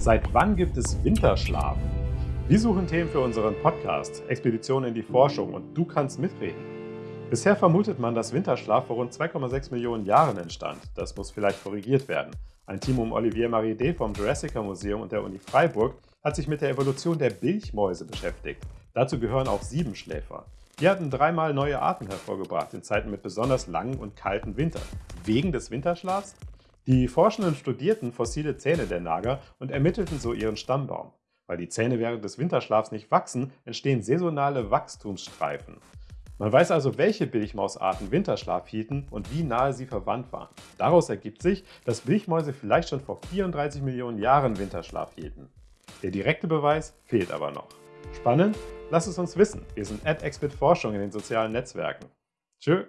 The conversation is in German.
Seit wann gibt es Winterschlaf? Wir suchen Themen für unseren Podcast, Expeditionen in die Forschung und du kannst mitreden. Bisher vermutet man, dass Winterschlaf vor rund 2,6 Millionen Jahren entstand. Das muss vielleicht korrigiert werden. Ein Team um Olivier Marie vom Jurassic Museum und der Uni Freiburg hat sich mit der Evolution der Bilchmäuse beschäftigt. Dazu gehören auch Siebenschläfer. Die hatten dreimal neue Arten hervorgebracht in Zeiten mit besonders langen und kalten Wintern. Wegen des Winterschlafs? Die Forschenden studierten fossile Zähne der Nager und ermittelten so ihren Stammbaum. Weil die Zähne während des Winterschlafs nicht wachsen, entstehen saisonale Wachstumsstreifen. Man weiß also, welche Bilchmausarten Winterschlaf hielten und wie nahe sie verwandt waren. Daraus ergibt sich, dass Bilchmäuse vielleicht schon vor 34 Millionen Jahren Winterschlaf hielten. Der direkte Beweis fehlt aber noch. Spannend? Lass es uns wissen. Wir sind at Forschung in den sozialen Netzwerken. Tschö.